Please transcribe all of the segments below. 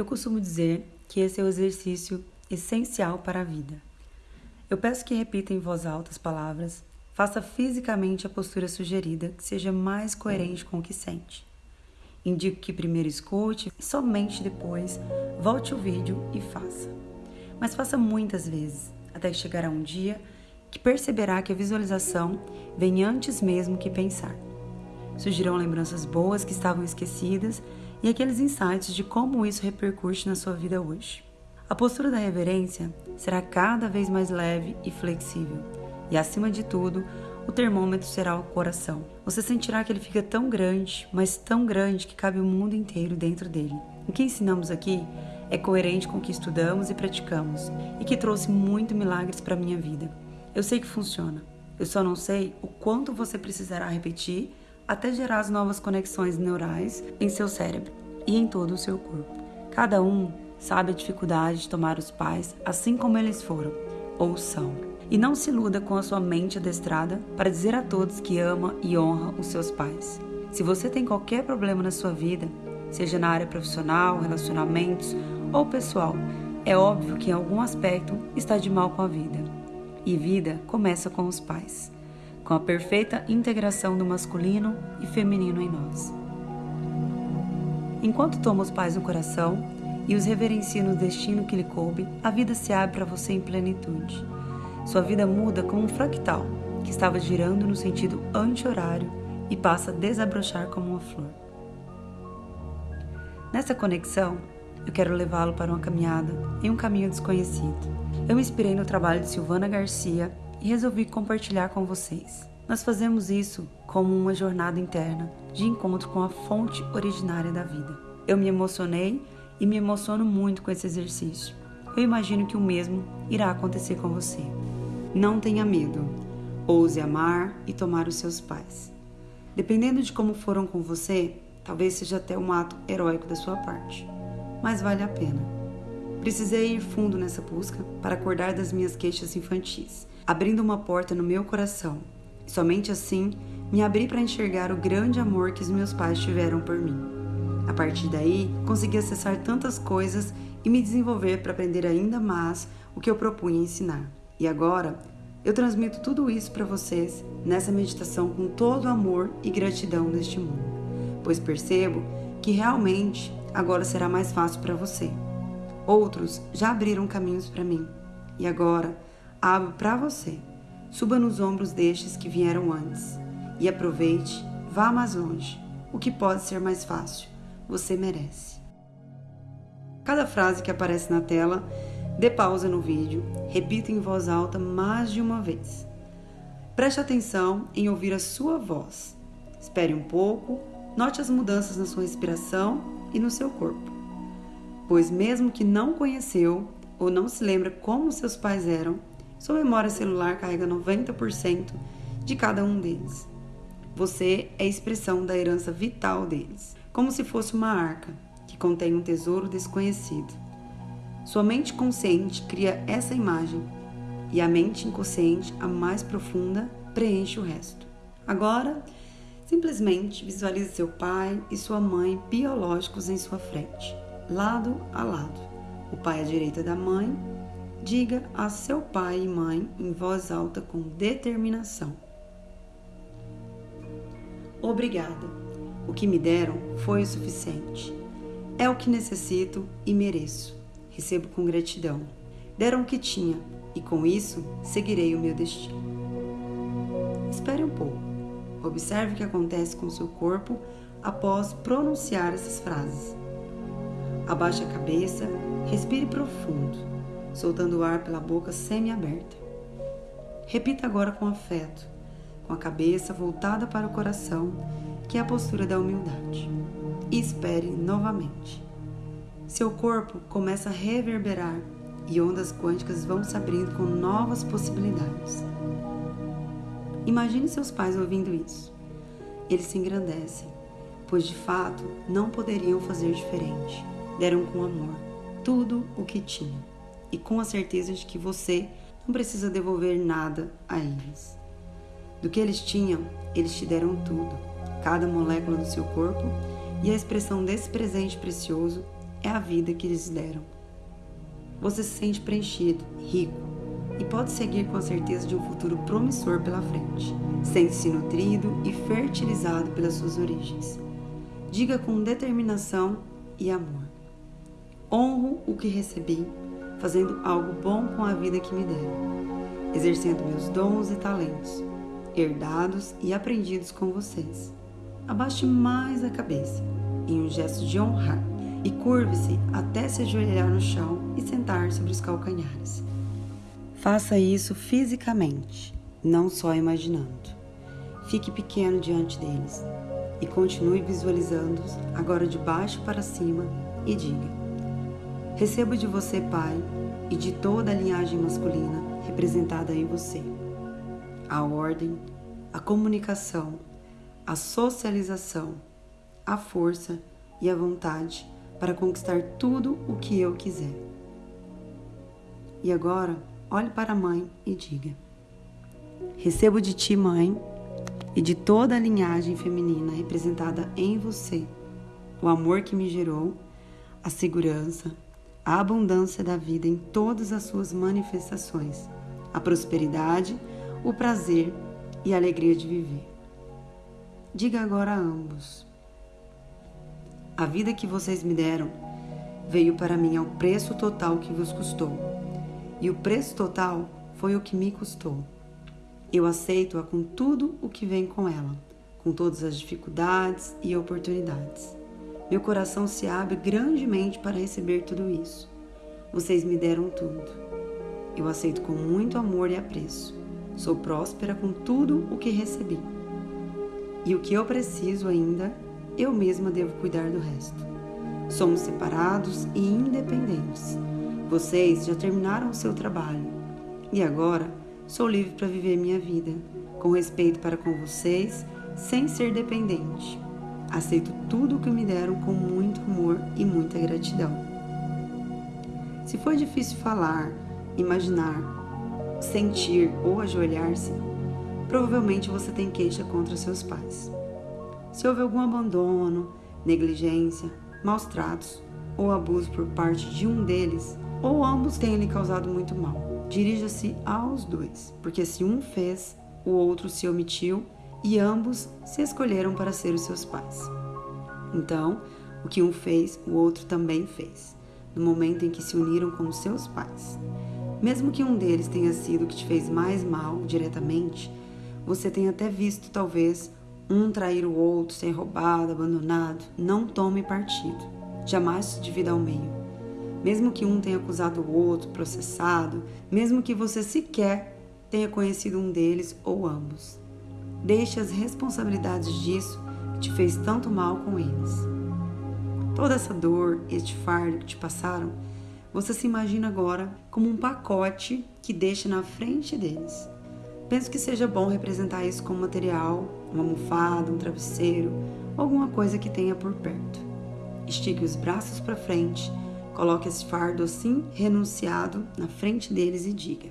Eu costumo dizer que esse é o exercício essencial para a vida. Eu peço que repita em voz alta as palavras, faça fisicamente a postura sugerida que seja mais coerente com o que sente. Indico que primeiro escute somente depois volte o vídeo e faça. Mas faça muitas vezes, até que chegará um dia que perceberá que a visualização vem antes mesmo que pensar. Surgirão lembranças boas que estavam esquecidas e aqueles insights de como isso repercute na sua vida hoje. A postura da reverência será cada vez mais leve e flexível, e acima de tudo, o termômetro será o coração. Você sentirá que ele fica tão grande, mas tão grande que cabe o mundo inteiro dentro dele. O que ensinamos aqui é coerente com o que estudamos e praticamos e que trouxe muito milagres para minha vida. Eu sei que funciona. Eu só não sei o quanto você precisará repetir até gerar as novas conexões neurais em seu cérebro e em todo o seu corpo. Cada um sabe a dificuldade de tomar os pais assim como eles foram ou são. E não se iluda com a sua mente adestrada para dizer a todos que ama e honra os seus pais. Se você tem qualquer problema na sua vida, seja na área profissional, relacionamentos ou pessoal, é óbvio que em algum aspecto está de mal com a vida. E vida começa com os pais, com a perfeita integração do masculino e feminino em nós. Enquanto toma os pais no coração, e os reverencia no destino que lhe coube, a vida se abre para você em plenitude. Sua vida muda como um fractal que estava girando no sentido anti-horário e passa a desabrochar como uma flor. Nessa conexão, eu quero levá-lo para uma caminhada em um caminho desconhecido. Eu me inspirei no trabalho de Silvana Garcia e resolvi compartilhar com vocês. Nós fazemos isso como uma jornada interna de encontro com a fonte originária da vida. Eu me emocionei e me emociono muito com esse exercício. Eu imagino que o mesmo irá acontecer com você. Não tenha medo. Ouse amar e tomar os seus pais. Dependendo de como foram com você, talvez seja até um ato heróico da sua parte, mas vale a pena. Precisei ir fundo nessa busca para acordar das minhas queixas infantis, abrindo uma porta no meu coração. Somente assim me abri para enxergar o grande amor que os meus pais tiveram por mim. A partir daí, consegui acessar tantas coisas e me desenvolver para aprender ainda mais o que eu propunha ensinar. E agora, eu transmito tudo isso para vocês nessa meditação com todo amor e gratidão deste mundo, pois percebo que realmente agora será mais fácil para você. Outros já abriram caminhos para mim e agora abro para você. Suba nos ombros destes que vieram antes e aproveite, vá mais longe, o que pode ser mais fácil você merece. Cada frase que aparece na tela, dê pausa no vídeo, repita em voz alta mais de uma vez. Preste atenção em ouvir a sua voz. Espere um pouco, note as mudanças na sua respiração e no seu corpo. Pois, mesmo que não conheceu ou não se lembra como seus pais eram, sua memória celular carrega 90% de cada um deles. Você é a expressão da herança vital deles como se fosse uma arca que contém um tesouro desconhecido. Sua mente consciente cria essa imagem e a mente inconsciente, a mais profunda, preenche o resto. Agora, simplesmente visualize seu pai e sua mãe biológicos em sua frente, lado a lado. O pai à direita da mãe. Diga a seu pai e mãe em voz alta com determinação: Obrigada o que me deram foi o suficiente. É o que necessito e mereço. Recebo com gratidão. Deram o que tinha e com isso seguirei o meu destino. Espere um pouco. Observe o que acontece com seu corpo após pronunciar essas frases. Abaixe a cabeça, respire profundo, soltando o ar pela boca semi-aberta. Repita agora com afeto, com a cabeça voltada para o coração que é a postura da humildade. E espere novamente. Seu corpo começa a reverberar e ondas quânticas vão se abrindo com novas possibilidades. Imagine seus pais ouvindo isso. Eles se engrandecem, pois de fato não poderiam fazer diferente. Deram com amor tudo o que tinham e com a certeza de que você não precisa devolver nada a eles. Do que eles tinham, eles te deram tudo cada molécula do seu corpo, e a expressão desse presente precioso é a vida que eles deram. Você se sente preenchido, rico e pode seguir com a certeza de um futuro promissor pela frente. Sente-se nutrido e fertilizado pelas suas origens. Diga com determinação e amor: Honro o que recebi, fazendo algo bom com a vida que me deram, exercendo meus dons e talentos, herdados e aprendidos com vocês. Abaixe mais a cabeça, em um gesto de honrar e curve-se até se ajoelhar no chão e sentar sobre os calcanhares. Faça isso fisicamente, não só imaginando. Fique pequeno diante deles e continue visualizando-os agora de baixo para cima e diga: Recebo de você, Pai, e de toda a linhagem masculina representada em você, a ordem, a comunicação, a socialização, a força e a vontade para conquistar tudo o que eu quiser. E agora, olhe para a mãe e diga: Recebo de ti, mãe, e de toda a linhagem feminina representada em você, o amor que me gerou, a segurança, a abundância da vida em todas as suas manifestações, a prosperidade, o prazer e a alegria de viver. Diga agora a ambos: a vida que vocês me deram veio para mim ao preço total que vos custou. E o preço total foi o que me custou. Eu aceito-a com tudo o que vem com ela, com todas as dificuldades e oportunidades. Meu coração se abre grandemente para receber tudo isso. Vocês me deram tudo. Eu aceito com muito amor e apreço. Sou próspera com tudo o que recebi. E o que eu preciso ainda eu mesma devo cuidar do resto. Somos separados e independentes. Vocês já terminaram o seu trabalho e agora sou livre para viver minha vida, com respeito para com vocês, sem ser dependente. Aceito tudo o que me deram com muito amor e muita gratidão. Se for difícil falar, imaginar, sentir ou ajoelhar-se, provavelmente você tem queixa contra seus pais. Se houve algum abandono, negligência, maus tratos ou abuso por parte de um deles, ou ambos tenham lhe causado muito mal, dirija-se aos dois, porque se um fez, o outro se omitiu e ambos se escolheram para ser os seus pais. Então, o que um fez, o outro também fez, no momento em que se uniram como seus pais. Mesmo que um deles tenha sido o que te fez mais mal diretamente, você tenha até visto, talvez, um trair o outro, ser roubado, abandonado, não tome partido. Jamais se divida ao meio. Mesmo que um tenha acusado o outro, processado, mesmo que você sequer tenha conhecido um deles ou ambos. Deixe as responsabilidades disso que te fez tanto mal com eles. Toda essa dor, este fardo que te passaram, você se imagina agora como um pacote que deixa na frente deles. Penso que seja bom representar isso como material, uma almofada, um travesseiro, alguma coisa que tenha por perto. Estique os braços para frente, coloque esse fardo assim renunciado na frente deles e diga: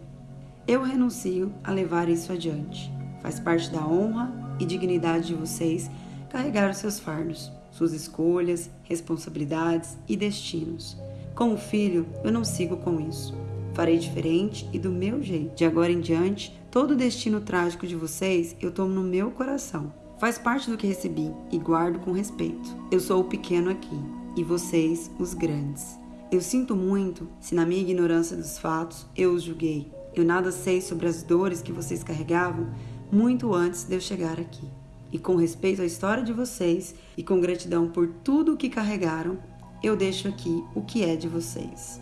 Eu renuncio a levar isso adiante. Faz parte da honra e dignidade de vocês carregar os seus fardos, suas escolhas, responsabilidades e destinos. Como filho, eu não sigo com isso. Farei diferente e do meu jeito. De agora em diante, todo o destino trágico de vocês eu tomo no meu coração. Faz parte do que recebi e guardo com respeito. Eu sou o pequeno aqui e vocês os grandes. Eu sinto muito se, na minha ignorância dos fatos, eu os julguei. Eu nada sei sobre as dores que vocês carregavam muito antes de eu chegar aqui. E com respeito à história de vocês e com gratidão por tudo o que carregaram, eu deixo aqui o que é de vocês.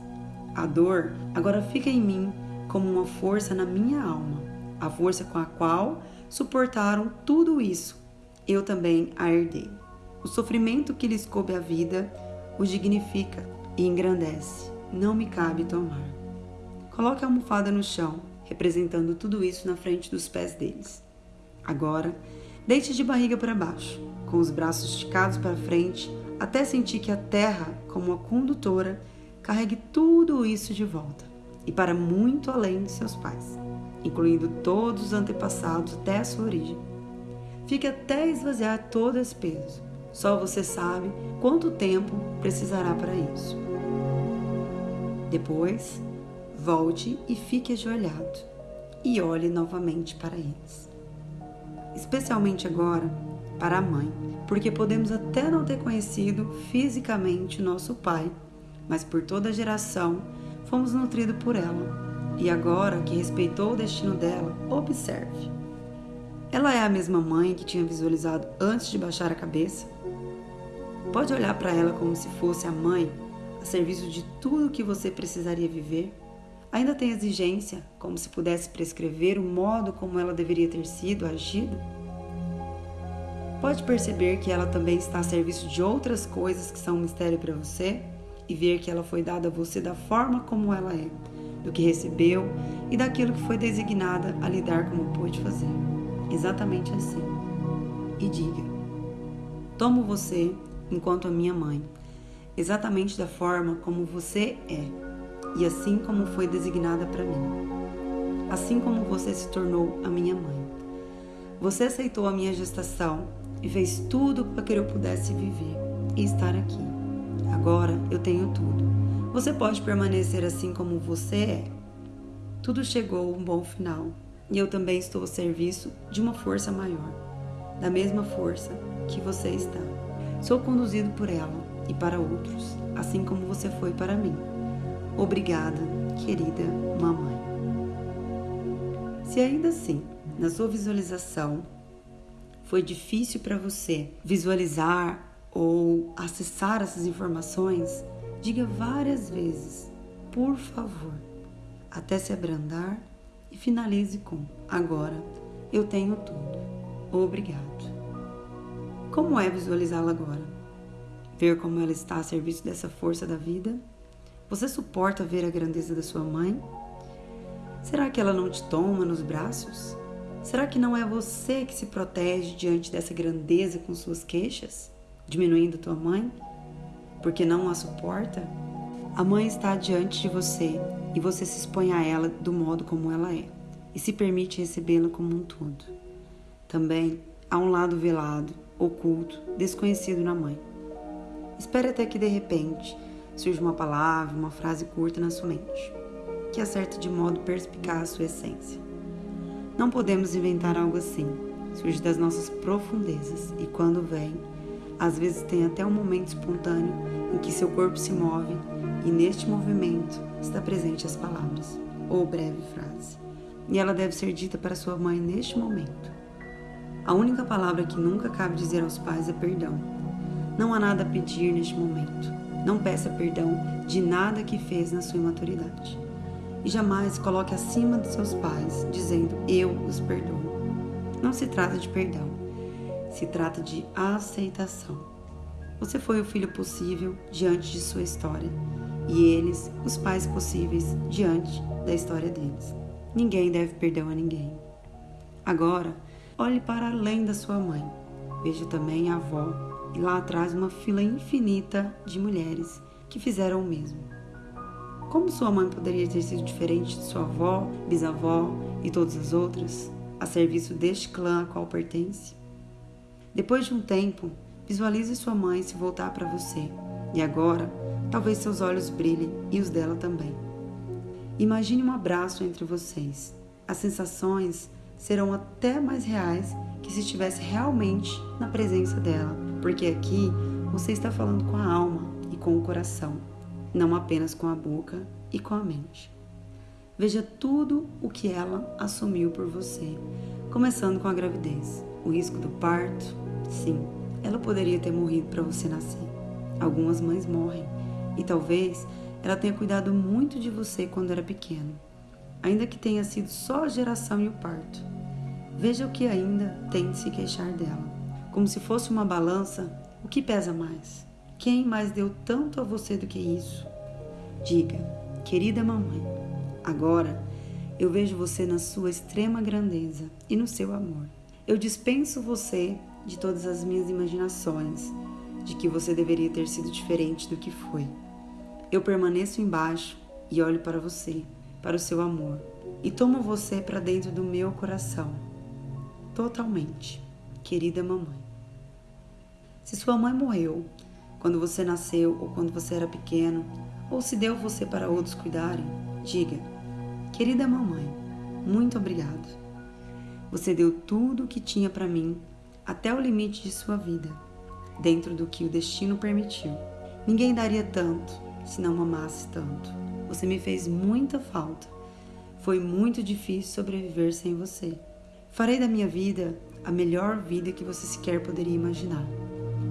A dor agora fica em mim como uma força na minha alma, a força com a qual suportaram tudo isso. Eu também a herdei. O sofrimento que lhes coube a vida os dignifica e engrandece. Não me cabe tomar. Coloque a almofada no chão, representando tudo isso na frente dos pés deles. Agora, deite de barriga para baixo, com os braços esticados para frente, até sentir que a terra, como a condutora, carregue tudo isso de volta e para muito além de seus pais, incluindo todos os antepassados até a sua origem. Fique até esvaziar todo esse peso. Só você sabe quanto tempo precisará para isso. Depois, volte e fique ajoelhado e olhe novamente para eles. Especialmente agora para a mãe, porque podemos até não ter conhecido fisicamente nosso pai, mas por toda a geração fomos nutridos por ela. E agora que respeitou o destino dela, observe. Ela é a mesma mãe que tinha visualizado antes de baixar a cabeça? Pode olhar para ela como se fosse a mãe, a serviço de tudo que você precisaria viver? Ainda tem exigência, como se pudesse prescrever o modo como ela deveria ter sido agido? Pode perceber que ela também está a serviço de outras coisas que são um mistério para você e ver que ela foi dada a você da forma como ela é, do que recebeu e daquilo que foi designada a lidar como pôde fazer. Exatamente assim. E diga: Tomo você enquanto a minha mãe, exatamente da forma como você é e assim como foi designada para mim. Assim como você se tornou a minha mãe. Você aceitou a minha gestação e fez tudo para que eu pudesse viver e estar aqui. Agora eu tenho tudo. Você pode permanecer assim como você é. Tudo chegou a um bom final e eu também estou a serviço de uma força maior, da mesma força que você está. Sou conduzido por ela e para outros, assim como você foi para mim. Obrigada, querida mamãe. Se ainda assim, na sua visualização, foi difícil para você visualizar ou acessar essas informações, diga várias vezes, por favor, até se abrandar e finalize com: Agora eu tenho tudo. Obrigado. Como é visualizá-la agora? Ver como ela está a serviço dessa força da vida? Você suporta ver a grandeza da sua mãe? Será que ela não te toma nos braços? Será que não é você que se protege diante dessa grandeza com suas queixas, diminuindo tua mãe? Porque não a suporta? A mãe está diante de você e você se expõe a ela do modo como ela é e se permite recebê-la como um todo. Também há um lado velado oculto, desconhecido na mãe. Espere até que de repente surja uma palavra, uma frase curta na sua mente, que acerta de modo perspicaz a sua essência. Não podemos inventar algo assim, surge das nossas profundezas e quando vem, às vezes tem até um momento espontâneo em que seu corpo se move e neste movimento está presente as palavras ou breve frase. E ela deve ser dita para sua mãe neste momento. A única palavra que nunca cabe dizer aos pais é perdão. Não há nada a pedir neste momento. Não peça perdão de nada que fez na sua imaturidade. E jamais coloque acima de seus pais, dizendo eu os perdoo. Não se trata de perdão, se trata de aceitação. Você foi o filho possível diante de sua história, e eles, os pais possíveis diante da história deles. Ninguém deve perdão a ninguém. Agora, Olhe para além da sua mãe. Veja também a avó e lá atrás uma fila infinita de mulheres que fizeram o mesmo. Como sua mãe poderia ter sido diferente de sua avó, bisavó e todas as outras, a serviço deste clã a qual pertence? Depois de um tempo, visualize sua mãe se voltar para você e agora talvez seus olhos brilhem e os dela também. Imagine um abraço entre vocês. As sensações serão até mais reais que se estivesse realmente na presença dela, porque aqui você está falando com a alma e com o coração, não apenas com a boca e com a mente. Veja tudo o que ela assumiu por você, começando com a gravidez, o risco do parto. Sim, ela poderia ter morrido para você nascer. Algumas mães morrem e talvez ela tenha cuidado muito de você quando era pequeno ainda que tenha sido só a geração e o parto. Veja o que ainda tem de se queixar dela. Como se fosse uma balança, o que pesa mais? Quem mais deu tanto a você do que isso? Diga, querida mamãe, agora eu vejo você na sua extrema grandeza e no seu amor. Eu dispenso você de todas as minhas imaginações de que você deveria ter sido diferente do que foi. Eu permaneço embaixo e olho para você para o seu amor e tomo você para dentro do meu coração, totalmente, querida mamãe. Se sua mãe morreu quando você nasceu ou quando você era pequeno, ou se deu você para outros cuidarem, diga: Querida mamãe, muito obrigado. Você deu tudo o que tinha para mim, até o limite de sua vida, dentro do que o destino permitiu. Ninguém daria tanto se não amasse tanto. Você me fez muita falta. Foi muito difícil sobreviver sem você. Farei da minha vida a melhor vida que você sequer poderia imaginar.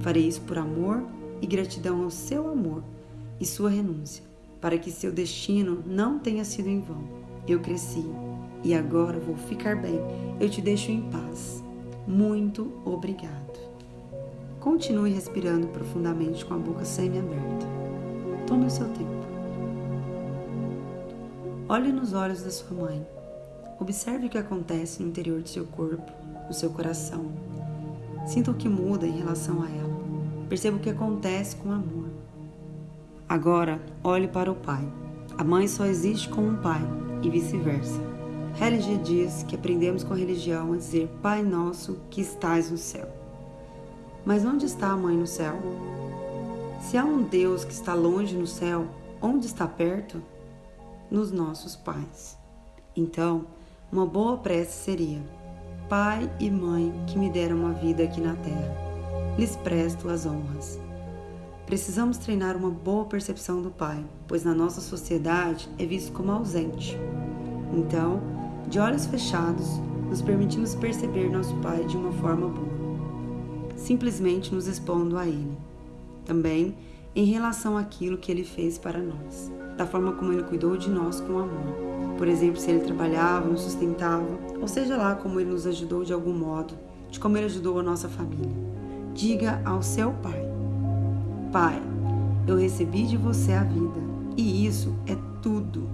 Farei isso por amor e gratidão ao seu amor e sua renúncia, para que seu destino não tenha sido em vão. Eu cresci e agora vou ficar bem. Eu te deixo em paz. Muito obrigado. Continue respirando profundamente com a boca semi-aberta. Tome o seu tempo. Olhe nos olhos da sua mãe. Observe o que acontece no interior do seu corpo, no seu coração. Sinta o que muda em relação a ela. Perceba o que acontece com o amor. Agora, olhe para o pai. A mãe só existe com um pai e vice-versa. Religia diz que aprendemos com a religião a dizer Pai Nosso que estás no céu. Mas onde está a mãe no céu? Se há um Deus que está longe no céu, onde está perto? Nos nossos pais. Então, uma boa prece seria: Pai e mãe que me deram uma vida aqui na terra, lhes presto as honras. Precisamos treinar uma boa percepção do Pai, pois na nossa sociedade é visto como ausente. Então, de olhos fechados, nos permitimos perceber nosso Pai de uma forma boa, simplesmente nos expondo a Ele. Também em relação àquilo que Ele fez para nós, da forma como Ele cuidou de nós com amor. Por exemplo, se Ele trabalhava, nos sustentava, ou seja lá como Ele nos ajudou de algum modo, de como Ele ajudou a nossa família. Diga ao seu Pai Pai, eu recebi de você a vida e isso é tudo.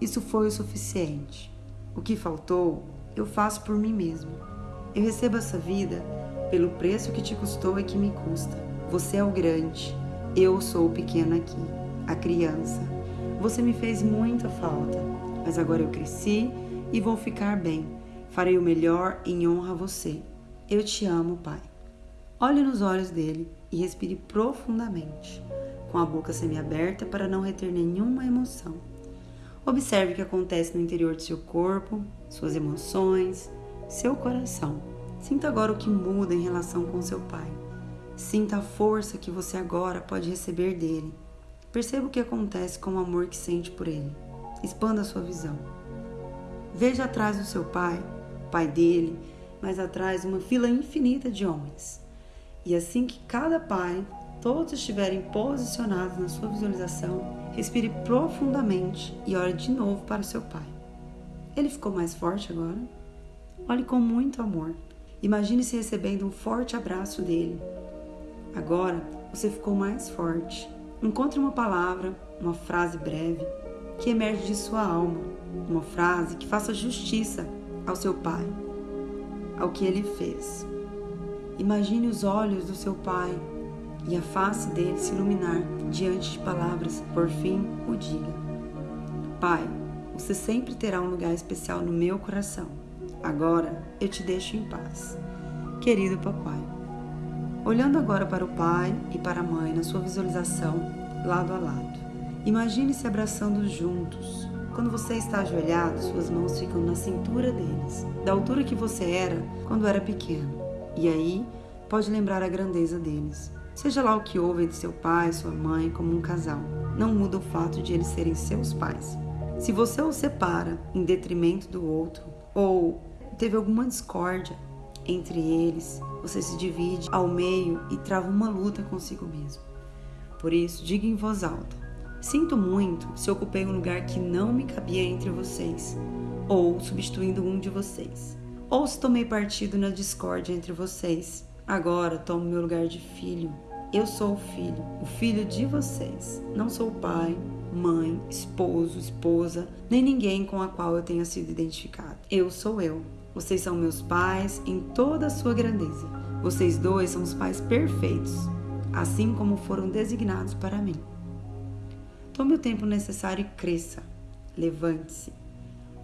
Isso foi o suficiente. O que faltou, eu faço por mim mesmo. Eu recebo essa vida pelo preço que te custou e que me custa. Você é o grande, eu sou o pequeno aqui, a criança. Você me fez muita falta, mas agora eu cresci e vou ficar bem. Farei o melhor em honra a você. Eu te amo, Pai. Olhe nos olhos dele e respire profundamente, com a boca semiaberta para não reter nenhuma emoção. Observe o que acontece no interior do seu corpo, suas emoções, seu coração. Sinta agora o que muda em relação com seu pai. Sinta a força que você agora pode receber dele. Perceba o que acontece com o amor que sente por ele. Expanda sua visão. Veja atrás do seu pai, pai dele, mas atrás uma fila infinita de homens. E assim que cada pai, todos estiverem posicionados na sua visualização, respire profundamente e olhe de novo para o seu pai. Ele ficou mais forte agora? Olhe com muito amor. Imagine-se recebendo um forte abraço dele. Agora você ficou mais forte. Encontre uma palavra, uma frase breve que emerge de sua alma, uma frase que faça justiça ao seu pai, ao que ele fez. Imagine os olhos do seu pai e a face dele se iluminar diante de palavras. Por fim, o diga: Pai, você sempre terá um lugar especial no meu coração. Agora eu te deixo em paz. Querido papai. Olhando agora para o pai e para a mãe na sua visualização, lado a lado. Imagine-se abraçando juntos. Quando você está ajoelhado, suas mãos ficam na cintura deles, da altura que você era quando era pequeno. E aí pode lembrar a grandeza deles. Seja lá o que houve entre seu pai e sua mãe como um casal, não muda o fato de eles serem seus pais. Se você os separa em detrimento do outro, ou teve alguma discórdia entre eles, você se divide ao meio e trava uma luta consigo mesmo. Por isso, diga em voz alta: Sinto muito se ocupei um lugar que não me cabia entre vocês, ou substituindo um de vocês ou se tomei partido na discórdia entre vocês. Agora tomo meu lugar de filho. Eu sou o filho, o filho de vocês. Não sou pai, mãe, esposo, esposa, nem ninguém com a qual eu tenha sido identificado. Eu sou eu. Vocês são meus pais em toda a sua grandeza. Vocês dois são os pais perfeitos, assim como foram designados para mim. Tome o tempo necessário e cresça. Levante-se.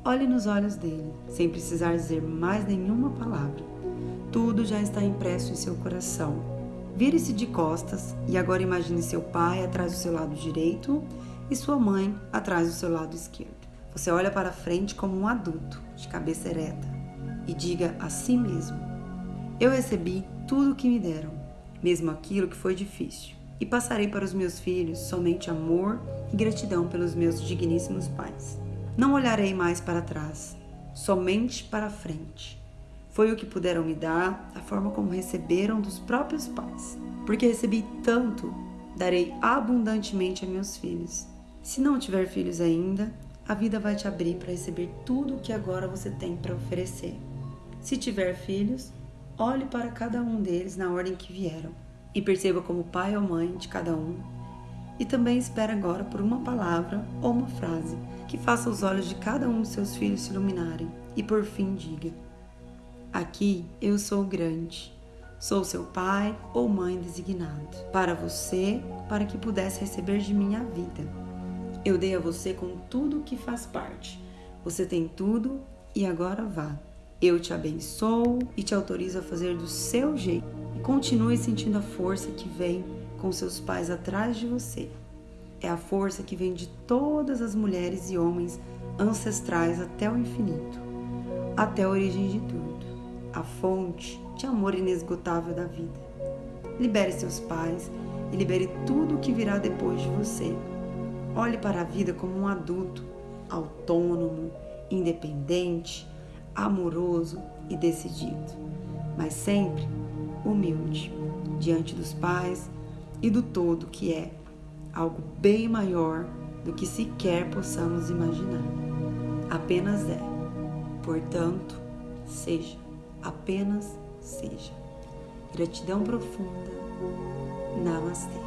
Olhe nos olhos dele, sem precisar dizer mais nenhuma palavra. Tudo já está impresso em seu coração. Vire-se de costas e agora imagine seu pai atrás do seu lado direito e sua mãe atrás do seu lado esquerdo. Você olha para frente como um adulto, de cabeça ereta, e diga a si mesmo: Eu recebi tudo o que me deram, mesmo aquilo que foi difícil, e passarei para os meus filhos somente amor e gratidão pelos meus digníssimos pais. Não olharei mais para trás, somente para frente. Foi o que puderam me dar, a forma como receberam dos próprios pais. Porque recebi tanto, darei abundantemente a meus filhos. Se não tiver filhos ainda, a vida vai te abrir para receber tudo o que agora você tem para oferecer. Se tiver filhos, olhe para cada um deles na ordem que vieram e perceba como pai ou mãe de cada um. E também espere agora por uma palavra ou uma frase que faça os olhos de cada um dos seus filhos se iluminarem e por fim diga: Aqui eu sou grande. Sou seu pai ou mãe designado para você, para que pudesse receber de mim a vida eu dei a você com tudo que faz parte. Você tem tudo e agora vá. Eu te abençoo e te autorizo a fazer do seu jeito. Continue sentindo a força que vem com seus pais atrás de você. É a força que vem de todas as mulheres e homens ancestrais até o infinito, até a origem de tudo, a fonte de amor inesgotável da vida. Libere seus pais e libere tudo o que virá depois de você Olhe para a vida como um adulto, autônomo, independente, amoroso e decidido, mas sempre humilde diante dos pais e do todo que é algo bem maior do que sequer possamos imaginar. Apenas é. Portanto, seja, apenas seja. Gratidão profunda. Namastê.